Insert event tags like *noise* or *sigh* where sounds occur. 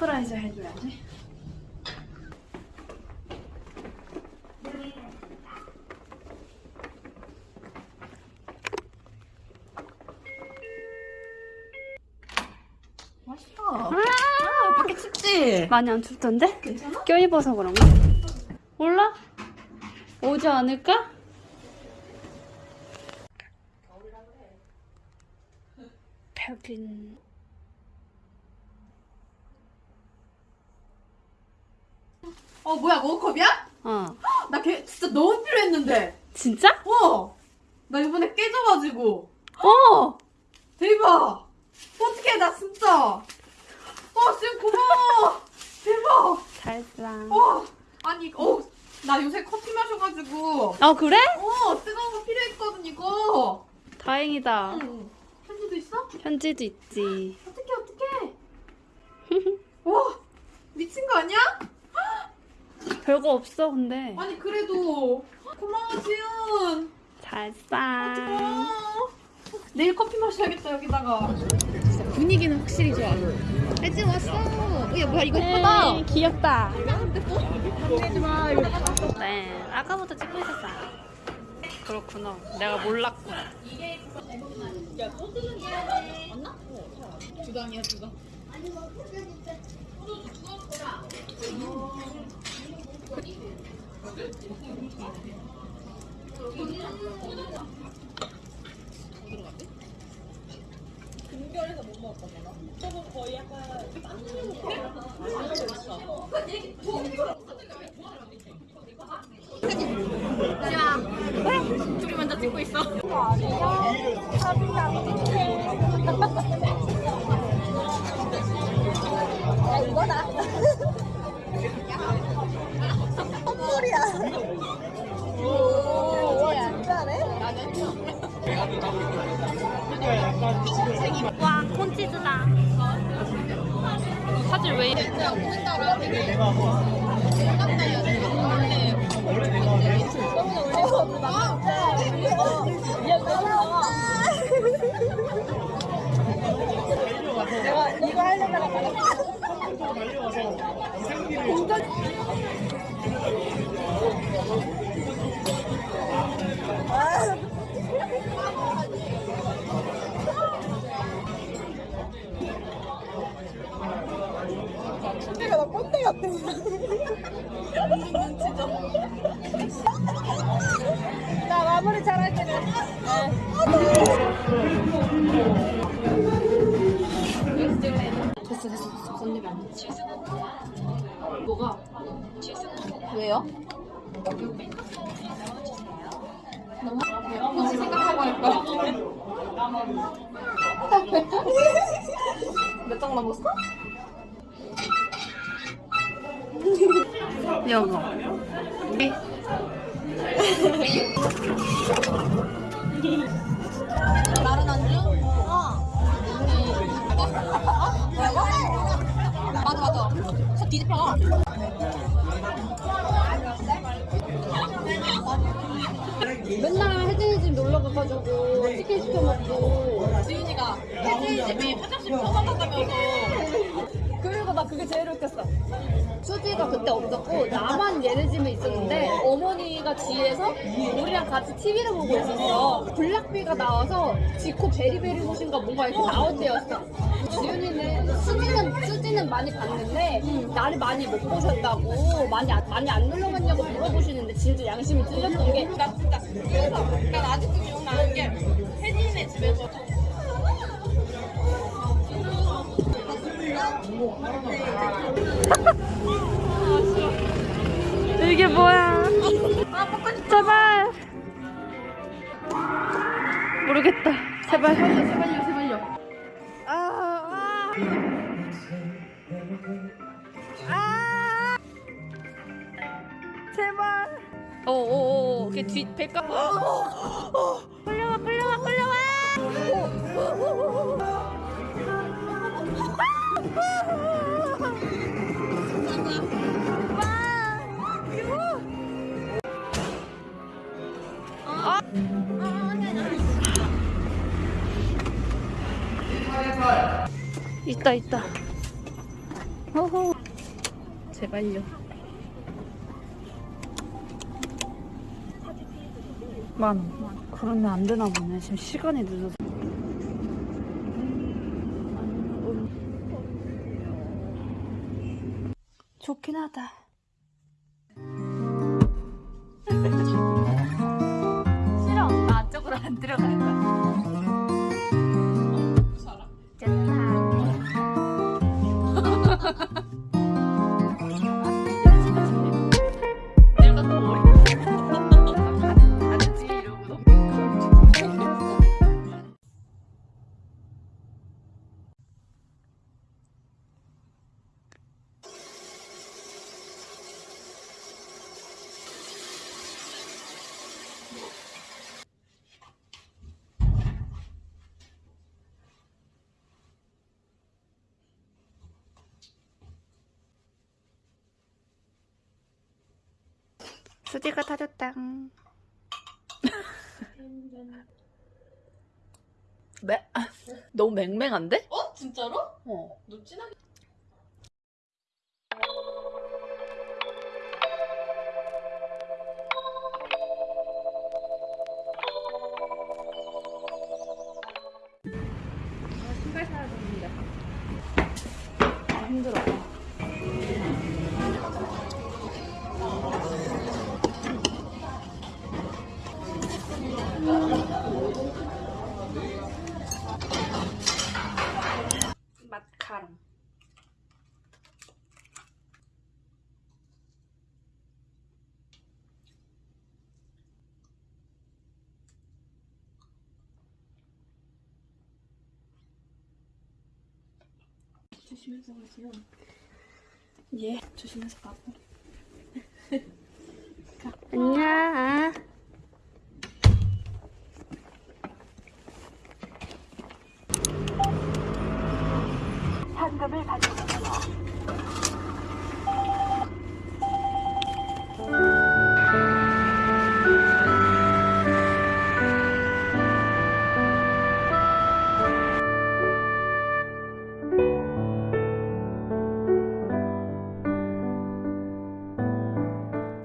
서프라이즈 해줘야지. 맛있다. 아, 밖에 춥지? 많이 안 춥던데? 괜찮아? 껴입어서 그런가? 몰라? 오지 않을까? 벽인 어, 뭐야, 머그컵이야? 어나 걔 진짜 너무 필요했는데. 진짜? 어! 나 이번에 깨져가지고. 어 대박! 어떡해, 나 진짜. 어, 지금 고마워! 대박! 잘했어 어! 아니, 어, 나 요새 커피 마셔가지고. 어 그래? 어, 뜨거운 거 필요했거든, 이거. 다행이다 응. 편지도 있어? 편지도 있지 어떡해, 어떡해. *laughs* 와, 미친 거 아니야? 별거 없어 근데 아니, 그래도. 고마워, 지은. 고마워. 내일 커피 마셔야겠다, 여기다가. 분위기는 확실히 좋아. 애지 왔어. 야 뭐야 이거 예쁘다. 에이, 귀엽다 내지 마. 이거. 네 아까부터 찍고 있었어 그렇구나 내가 몰랐구나 주당이야 주당. 지금 저거 둘이 먼저 찍고 있어. 와 콘치즈다. 사실 왜 이래 됐어 됐어 됐어 건드면 안돼 뭐가? 왜요? 혹시 생각하고 할까? *laughs* 몇장 남았어? *laughs* 여보 다른 안주? 어. 맞아 맞아. 저 뒤집혀. 맨날 혜진이 집 놀러 가가지고 치킨 시켜 먹고 지윤이가 혜진이 집에 화장실 벗어났다면서. 그리고 나 그게 제일 웃겼어. 수지가 그때 없었고 나만 얘네 집에 있었는데 어머니가 뒤에서 우리랑 같이 TV를 보고 있었어. 블락비가 나와서 지코 베리베리 옷인가 뭔가 이렇게 나올 때였어. 지윤이는 수지는 수지는 많이 봤는데 나를 많이 못 보셨다고 많이 안- 많이 안 놀러 갔냐고 물어보시는데 진짜 양심이 찔렸던 게. 나 진짜 그래서 난 아직도 기억나는 게 혜진이네 집에서 이게 뭐야 제발 모르겠다 제발 제발요 제발요. 아, 아. 아. 제발. 오 오오, 이렇게 뒤 배가. 끌려와, 끌려와, 끌려와. 있다 있다. 호호. 제발요. 만 원. 그러면 안 되나 보네. 지금 시간이 늦어서. 좋긴 하다. 안 수지가 타줬다. *laughs* 매, 아, 너무 맹맹한데? 어? 진짜로? 어. 너 진하게 아, 힘들어. 조심해서 가세요. 예, 조심해서 가고. *laughs* 안녕.